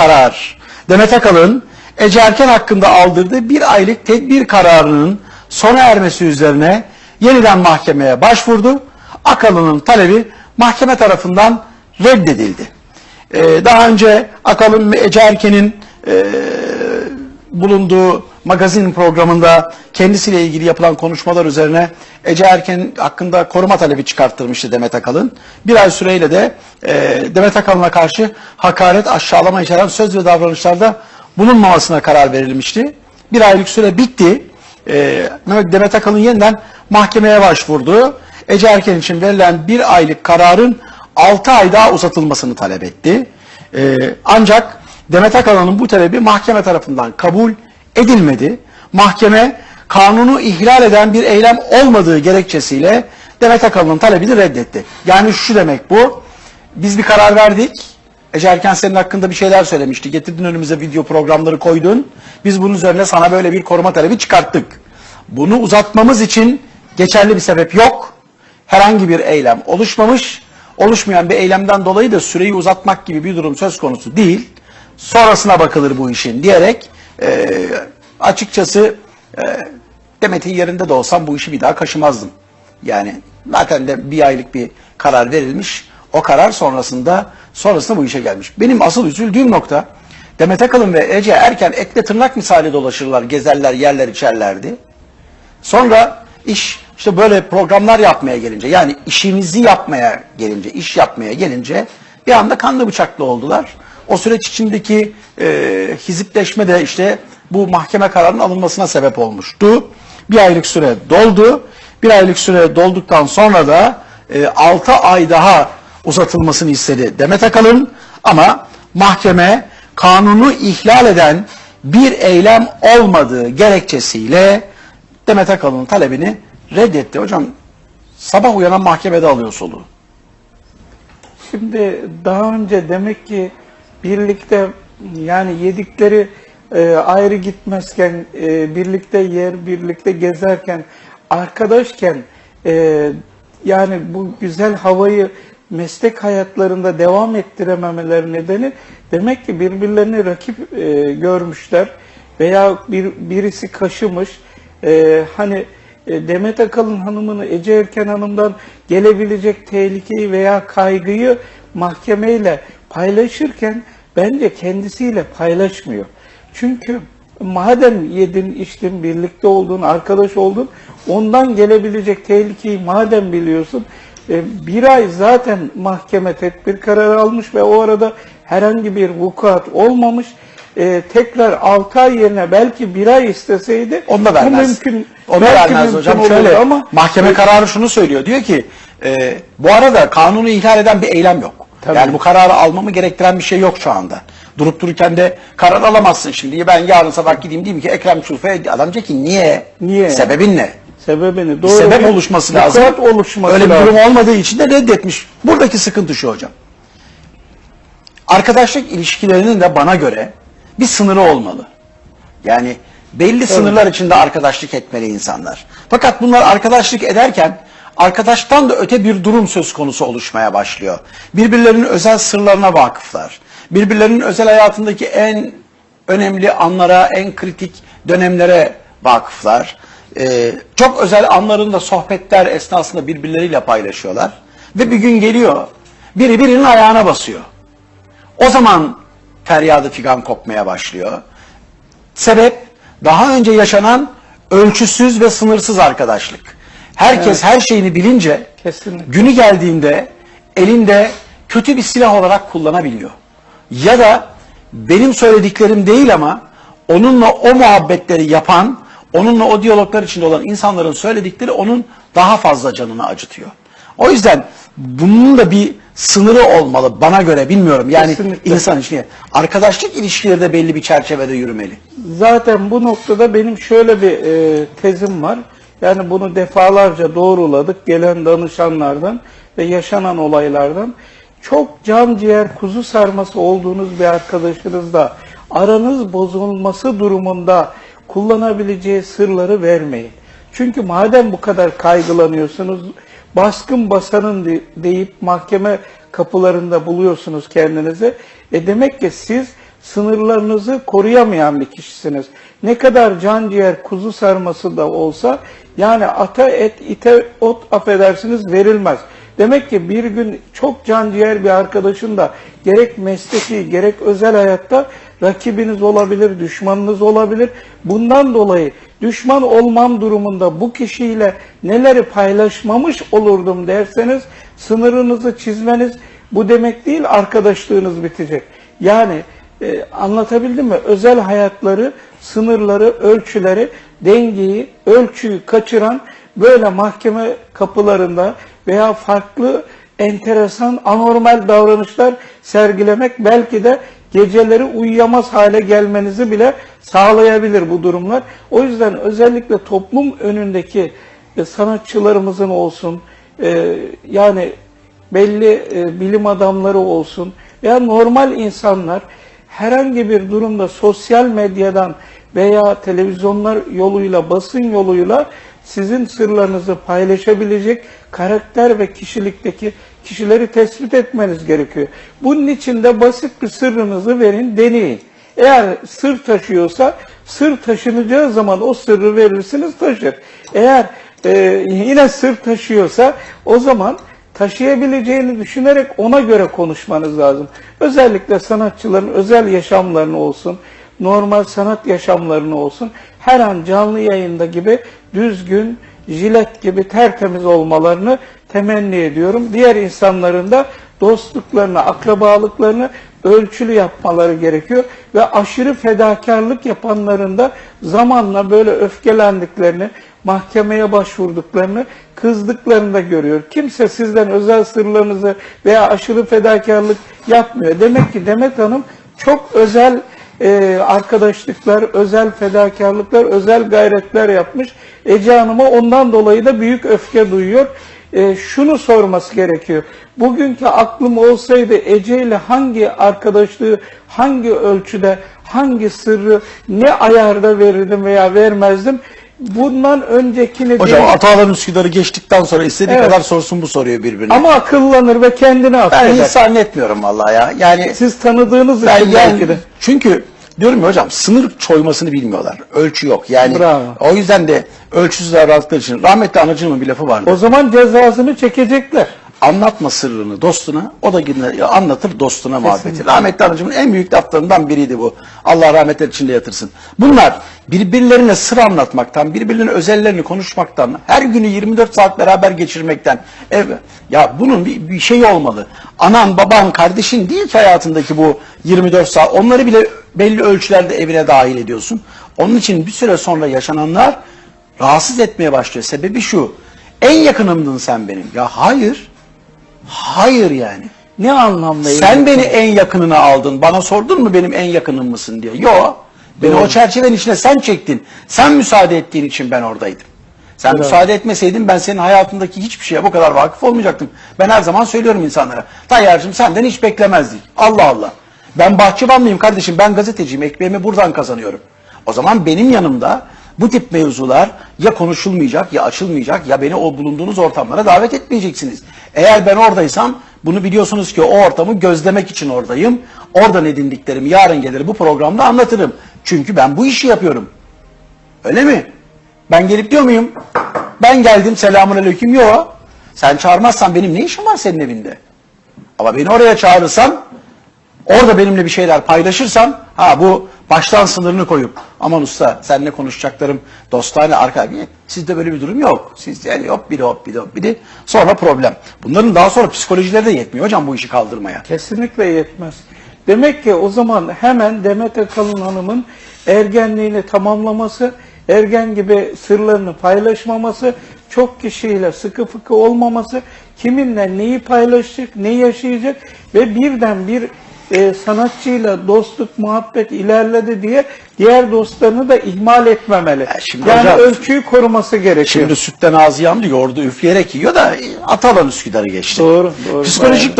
karar. Demet Akalın, Ece Erken hakkında aldırdığı bir aylık tedbir kararının sona ermesi üzerine yeniden mahkemeye başvurdu. Akalın'ın talebi mahkeme tarafından reddedildi. Ee, daha önce Akalın ve Ece Erken'in e, bulunduğu magazin programında kendisiyle ilgili yapılan konuşmalar üzerine Ece Erken hakkında koruma talebi çıkarttırmıştı Demet Akalın. Bir ay süreyle de e, Demet Akalın'a karşı hakaret, aşağılama içeren söz ve davranışlarda bulunmamasına karar verilmişti. Bir aylık süre bitti. E, Demet Akalın yeniden mahkemeye başvurdu. Ece Erken için verilen bir aylık kararın 6 ay daha uzatılmasını talep etti. E, ancak Demet Akalın'ın bu talebi mahkeme tarafından kabul edilmedi. Mahkeme kanunu ihlal eden bir eylem olmadığı gerekçesiyle Demet Akalın'ın talebini reddetti. Yani şu demek bu, biz bir karar verdik, Ece Erken senin hakkında bir şeyler söylemişti, getirdin önümüze video programları koydun, biz bunun üzerine sana böyle bir koruma talebi çıkarttık. Bunu uzatmamız için geçerli bir sebep yok, herhangi bir eylem oluşmamış, oluşmayan bir eylemden dolayı da süreyi uzatmak gibi bir durum söz konusu değil, sonrasına bakılır bu işin diyerek e, açıkçası e, Demet'in yerinde de olsam bu işi bir daha kaşımazdım. Yani zaten de bir aylık bir karar verilmiş. O karar sonrasında sonrasında bu işe gelmiş. Benim asıl üzüldüğüm nokta Demet Akalın ve Ece Erken etle tırnak misali dolaşırlar, gezerler, yerler içerlerdi. Sonra iş işte böyle programlar yapmaya gelince yani işimizi yapmaya gelince, iş yapmaya gelince bir anda kanlı bıçaklı oldular. O süreç içindeki e, hizipleşme de işte bu mahkeme kararının alınmasına sebep olmuştu. Bir aylık süre doldu. Bir aylık süre dolduktan sonra da e, 6 ay daha uzatılmasını istedi Demet Akalın ama mahkeme kanunu ihlal eden bir eylem olmadığı gerekçesiyle Demet Akalın'ın talebini reddetti. Hocam sabah uyanan mahkemede alıyor soluğu. Şimdi daha önce demek ki birlikte yani yedikleri e, ayrı gitmezken, e, birlikte yer, birlikte gezerken, arkadaşken e, yani bu güzel havayı meslek hayatlarında devam ettirememeleri nedeni demek ki birbirlerini rakip e, görmüşler veya bir birisi kaşımış. E, hani e, Demet Akalın hanımını Ece Erken hanımdan gelebilecek tehlikeyi veya kaygıyı mahkemeyle paylaşırken bence kendisiyle paylaşmıyor. Çünkü madem yedin, içtin, birlikte oldun, arkadaş oldun, ondan gelebilecek tehlikeyi madem biliyorsun, e, bir ay zaten mahkeme tedbir kararı almış ve o arada herhangi bir vukuat olmamış. E, tekrar 6 ay yerine belki bir ay isteseydi Onu da vermez. mümkün. Onu belki vermez mümkün hocam. Şöyle ama mahkeme kararı şunu söylüyor. Diyor ki e, bu arada kanunu ihlal eden bir eylem yok. Tabii. Yani bu kararı almamı gerektiren bir şey yok şu anda. Durup dururken de karar alamazsın şimdi. Ben yarın sabah gideyim diyeyim ki Ekrem Çulfa'ya adam diyecek ki niye? Niye? Sebebin ne? sebebini Bir doğru sebep bir oluşması lazım. vukuat oluşması Öyle bir lazım. durum olmadığı için de reddetmiş. Buradaki sıkıntı şu hocam. Arkadaşlık ilişkilerinin de bana göre bir sınırı olmalı. Yani belli sınırlar içinde arkadaşlık etmeli insanlar. Fakat bunlar arkadaşlık ederken arkadaştan da öte bir durum söz konusu oluşmaya başlıyor. Birbirlerinin özel sırlarına vakıflar. Birbirlerinin özel hayatındaki en önemli anlara, en kritik dönemlere vakıflar. Ee, çok özel anlarında sohbetler esnasında birbirleriyle paylaşıyorlar. Ve bir gün geliyor, biri birinin ayağına basıyor. O zaman feryadı figan kopmaya başlıyor. Sebep daha önce yaşanan ölçüsüz ve sınırsız arkadaşlık. Herkes Evet. her şeyini bilince Kesinlikle. günü geldiğinde elinde kötü bir silah olarak kullanabiliyor. Ya da benim söylediklerim değil ama onunla o muhabbetleri yapan, onunla o diyaloglar içinde olan insanların söyledikleri onun daha fazla canını acıtıyor. O yüzden bunun da bir sınırı olmalı bana göre bilmiyorum. Yani Kesinlikle. insan için. Arkadaşlık ilişkileri de belli bir çerçevede yürümeli. Zaten bu noktada benim şöyle bir e, tezim var. Yani bunu defalarca doğruladık gelen danışanlardan ve yaşanan olaylardan. Çok can ciğer kuzu sarması olduğunuz bir arkadaşınızla aranız bozulması durumunda kullanabileceği sırları vermeyin. Çünkü madem bu kadar kaygılanıyorsunuz, baskın basanın de- deyip mahkeme kapılarında buluyorsunuz kendinizi. E demek ki siz sınırlarınızı koruyamayan bir kişisiniz. Ne kadar can ciğer kuzu sarması da olsa yani ata et ite ot affedersiniz verilmez. Demek ki bir gün çok can ciğer bir arkadaşın da gerek mesleki gerek özel hayatta rakibiniz olabilir, düşmanınız olabilir. Bundan dolayı düşman olmam durumunda bu kişiyle neleri paylaşmamış olurdum derseniz sınırınızı çizmeniz bu demek değil arkadaşlığınız bitecek. Yani e, anlatabildim mi? Özel hayatları, sınırları, ölçüleri, dengeyi, ölçüyü kaçıran böyle mahkeme kapılarında veya farklı enteresan, anormal davranışlar sergilemek belki de geceleri uyuyamaz hale gelmenizi bile sağlayabilir bu durumlar. O yüzden özellikle toplum önündeki e, sanatçılarımızın olsun, e, yani belli e, bilim adamları olsun veya normal insanlar herhangi bir durumda sosyal medyadan veya televizyonlar yoluyla, basın yoluyla sizin sırlarınızı paylaşabilecek karakter ve kişilikteki kişileri tespit etmeniz gerekiyor. Bunun için de basit bir sırrınızı verin, deneyin. Eğer sır taşıyorsa, sır taşınacağı zaman o sırrı verirsiniz taşır. Eğer e, yine sır taşıyorsa o zaman taşıyabileceğini düşünerek ona göre konuşmanız lazım. Özellikle sanatçıların özel yaşamlarını olsun, normal sanat yaşamlarını olsun, her an canlı yayında gibi düzgün, jilet gibi tertemiz olmalarını temenni ediyorum. Diğer insanların da dostluklarını, akrabalıklarını ölçülü yapmaları gerekiyor ve aşırı fedakarlık yapanların da zamanla böyle öfkelendiklerini, mahkemeye başvurduklarını, kızdıklarını da görüyor. Kimse sizden özel sırlarınızı veya aşırı fedakarlık yapmıyor. Demek ki Demet Hanım çok özel e, arkadaşlıklar, özel fedakarlıklar, özel gayretler yapmış. Ece Hanım'a ondan dolayı da büyük öfke duyuyor. E, şunu sorması gerekiyor. Bugünkü aklım olsaydı Ece ile hangi arkadaşlığı, hangi ölçüde, hangi sırrı, ne ayarda verirdim veya vermezdim? Bundan öncekini Hocam değil. Atalan Üsküdar'ı geçtikten sonra istediği Evet. kadar sorsun bu soruyor birbirine. Ama akıllanır ve kendini ben affeder. hiç zannetmiyorum vallahi ya. Yani Siz tanıdığınız ben için yani, belki de. çünkü diyorum ya hocam sınır çoymasını bilmiyorlar. Ölçü yok. Yani Bravo. o yüzden de ölçüsüz davrandıkları için rahmetli anacığımın bir lafı vardı. O zaman cezasını çekecekler. Anlatma sırrını dostuna, o da yine anlatır dostuna muhabbeti. Rahmetli anacığımın en büyük laflarından biriydi bu. Allah rahmetler içinde yatırsın. Bunlar birbirlerine sır anlatmaktan, birbirlerinin özellerini konuşmaktan, her günü 24 saat beraber geçirmekten. ev ya bunun bir, bir şeyi olmalı. Anan, baban, kardeşin değil ki hayatındaki bu 24 saat. Onları bile belli ölçülerde evine dahil ediyorsun. Onun için bir süre sonra yaşananlar rahatsız etmeye başlıyor. Sebebi şu. En yakınımdın sen benim. Ya hayır. Hayır yani. Ne anlamda? Sen beni en yakınına aldın. Bana sordun mu benim en yakınım mısın diye. Yo. Beni Doğru. o çerçevenin içine sen çektin. Sen müsaade ettiğin için ben oradaydım. Sen Bravo. müsaade etmeseydin ben senin hayatındaki hiçbir şeye bu kadar vakıf olmayacaktım. Ben her zaman söylüyorum insanlara. Tayyar'cığım senden hiç beklemezdik. Allah Allah. Ben bahçıvanlıyım kardeşim. Ben gazeteciyim. Ekmeğimi buradan kazanıyorum. O zaman benim yanımda bu tip mevzular ya konuşulmayacak ya açılmayacak ya beni o bulunduğunuz ortamlara davet etmeyeceksiniz. Eğer ben oradaysam bunu biliyorsunuz ki o ortamı gözlemek için oradayım. Oradan edindiklerimi yarın gelir bu programda anlatırım. Çünkü ben bu işi yapıyorum. Öyle mi? Ben gelip diyor muyum? Ben geldim selamun aleyküm. Yok. Sen çağırmazsan benim ne işim var senin evinde? Ama beni oraya çağırırsan orada benimle bir şeyler paylaşırsan ha bu baştan sınırını koyup aman usta seninle konuşacaklarım dostane arka sizde böyle bir durum yok. Siz yani hop biri hop biri hop biri sonra problem. Bunların daha sonra psikolojileri de yetmiyor hocam bu işi kaldırmaya. Kesinlikle yetmez. Demek ki o zaman hemen Demet Akalın Hanım'ın ergenliğini tamamlaması, ergen gibi sırlarını paylaşmaması, çok kişiyle sıkı fıkı olmaması, kiminle neyi paylaşacak, neyi yaşayacak ve birden bir e, sanatçıyla dostluk, muhabbet ilerledi diye diğer dostlarını da ihmal etmemeli. şimdi yani hocam- ölçüyü koruması gerekiyor. Şimdi sütten ağzı yandı yoğurdu üfleyerek yiyor da Atalan Üsküdar'ı geçti. Doğru, doğru. Psikolojik